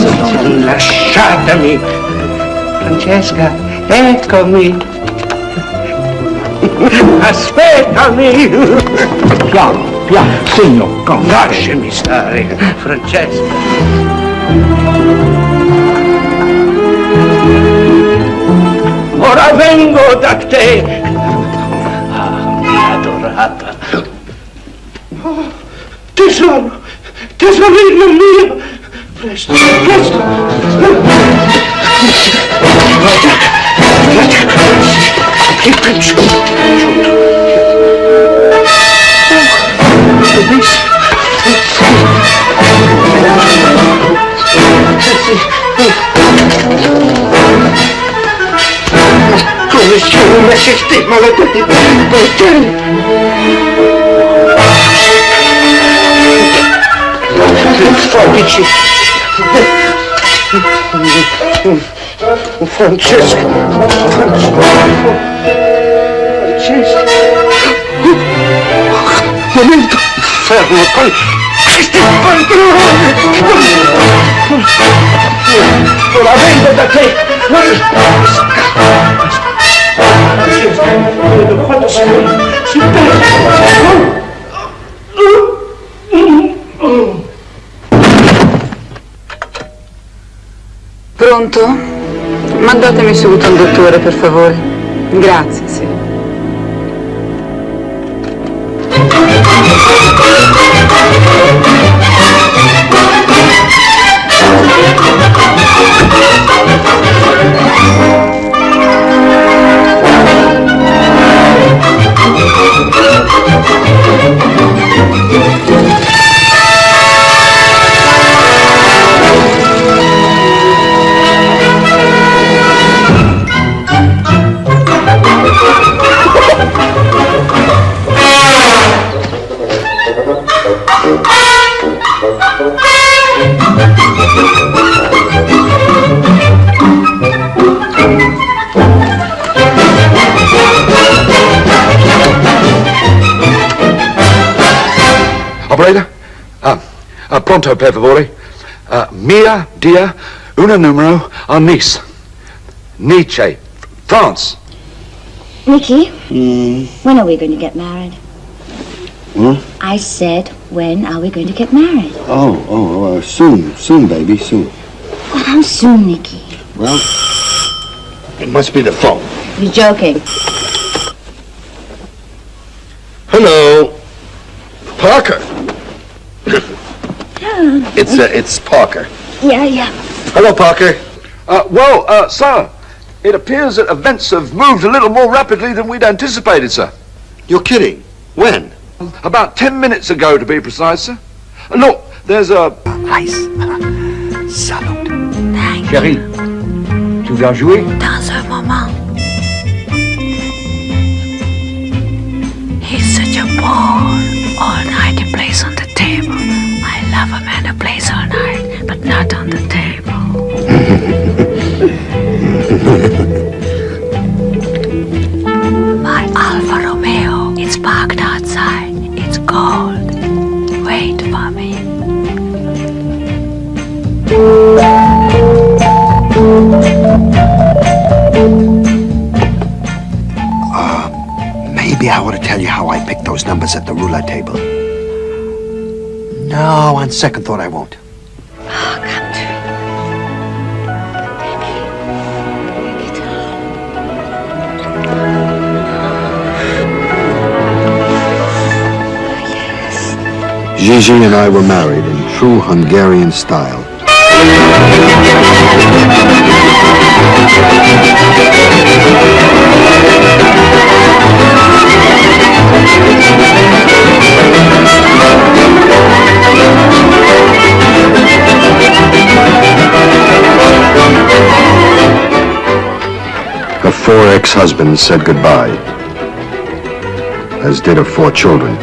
non lasciatemi. Francesca, eccomi. Aspettami. Piano, piano, segno, Lasciami stare, Francesca. Ora vengo da te. Ah, mia adorata. Oh, tesoro, tesorino mio. точно, точно. И ключ. Коли ще у нас ще ти, молодий, Фабичи. Francesco. Francesco. Momento. Fermo con questi pantaloni. Ora vengo da te. Vedo quanto. Pronto? Mandatemi subito un dottore, per favore. Grazie, sì. Pronto, per favore. Ah, mia, dia, una numero a Nice. Nietzsche, France. Nicky, when are we going to get married? Hmm? I said, when are we going to get married? Oh, oh, uh, soon, soon, baby, soon. Well, how soon, Nicky? Well, it must be the phone. You're joking. Hello, Parker. It's uh, it's Parker. Yeah, yeah. Hello, Parker. Uh, well, uh, sir, it appears that events have moved a little more rapidly than we'd anticipated, sir. You're kidding. When? About ten minutes ago, to be precise, sir. Uh, Look, there's a... Ice. Salute. Chérie, tu viens jouer Maybe I ought to tell you how I picked those numbers at the roulette table. No, on second thought, I won't. Gigi and I were married in true Hungarian style. Four ex-husbands said goodbye, as did her four children.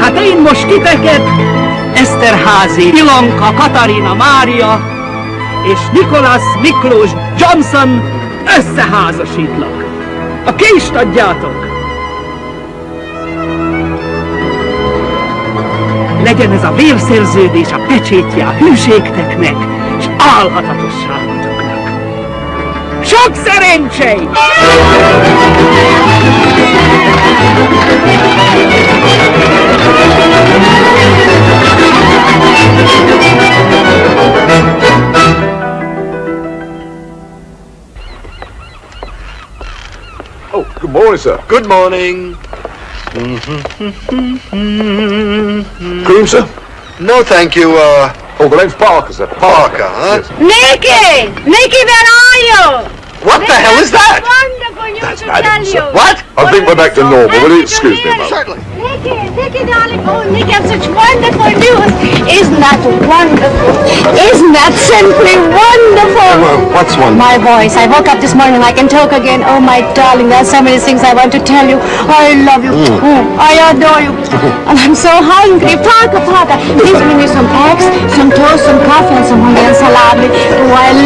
Hát én most titeket, Eszterházi, Ilonka, Katarina, Mária és Nikolas Miklós Johnson összeházasítlak. a kést adjátok! Legyen ez a vérszerződés a pecsétje a hűségteknek, és álhatatosságotoknak. Sok szerencsét! Oh, good morning, sir. Good morning. Cream, sir? No, thank you, uh, Oh, the name's Parker, sir. Parker, huh? Nicky! Nicky, where are you? What the hell is that? Wonderful news That's to bad, tell sir. you. What? I think we're back to normal. Will you excuse me, ma'am? Certainly. Nicky, Nicky, darling. Oh, Nicky, I have such wonderful news. Isn't that wonderful? Isn't that simply wonderful? Well, what's one? My voice. I woke up this morning. I can talk again. Oh, my darling, there are so many things I want to tell you. I love you. Oh, I adore you. and I'm so hungry. Parker, Parker, please bring me some eggs, some toast, some coffee, and some Hungarian salami.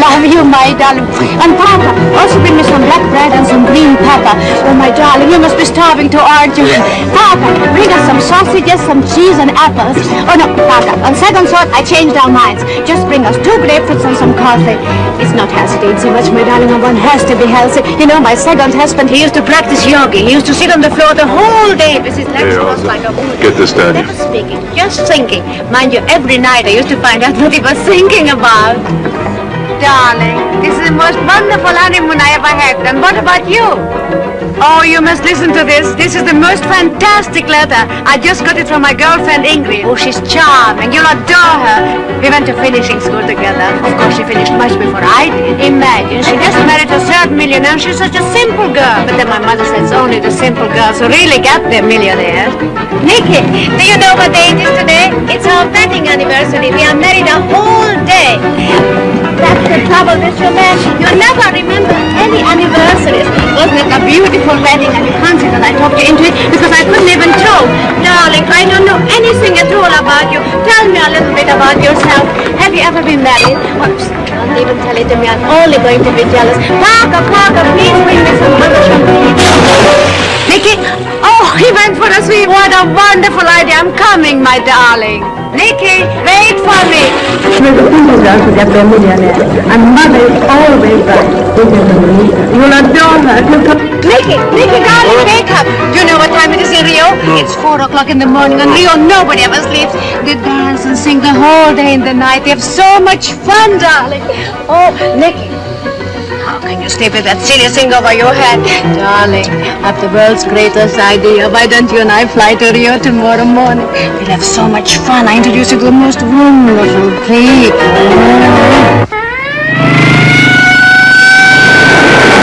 Oh, I love you, my darling. And Parker, also bring me some black bread and some green pepper. Oh, my darling, you must be starving too, aren't you? Parker, bring us some sausages, some cheese, and apples. Oh, no, Parker, on second thought, I changed our minds. Just bring us two grapefruits and some coffee. It's not healthy to eat so much, my darling, and one has to be healthy. You know, my second husband, he used to practice yoga. He used to sit on the floor the whole day with his legs crossed like a Buddha. get this down Never speaking, just thinking. Mind you, every night I used to find out what he was thinking about. Darling, this is the most wonderful honeymoon I ever had. And what about you? Oh, you must listen to this. This is the most fantastic letter. I just got it from my girlfriend Ingrid. Oh, she's charming. You'll adore her. We went to finishing school together. Of course, she finished much before I did. Imagine, millionaire. She's such a simple girl. But then my mother says only the simple girls who really get their millionaires. Nicky, do you know what day it is today? It's our wedding anniversary. We are married a whole day. That's the trouble with your man. You never remember any anniversaries. Wasn't it a beautiful wedding? And you say that I talked you into it because I couldn't even tell. Darling, I don't know anything at all about you. Tell me a little bit about yourself. Have you ever been married? Oops, don't even tell it to me. I'm only going to be jealous. Parker, Parker, please bring me some. Nicky, oh, he went for a sweet. What a wonderful idea. I'm coming, my darling. Nicky, wait for me. And mother is always right. You'll adore her. Come. Nicky, Nicky, darling, wake up. You know what time it is in Rio? It's four o'clock in the morning. In Rio, nobody ever sleeps. They dance and sing the whole day and the night. They have so much fun, darling. Oh, Nicky. How can you sleep with that silly thing over your head? Darling, I've the world's greatest idea. Why don't you and I fly to Rio tomorrow morning? We'll have so much fun. I introduce you to the most wonderful people.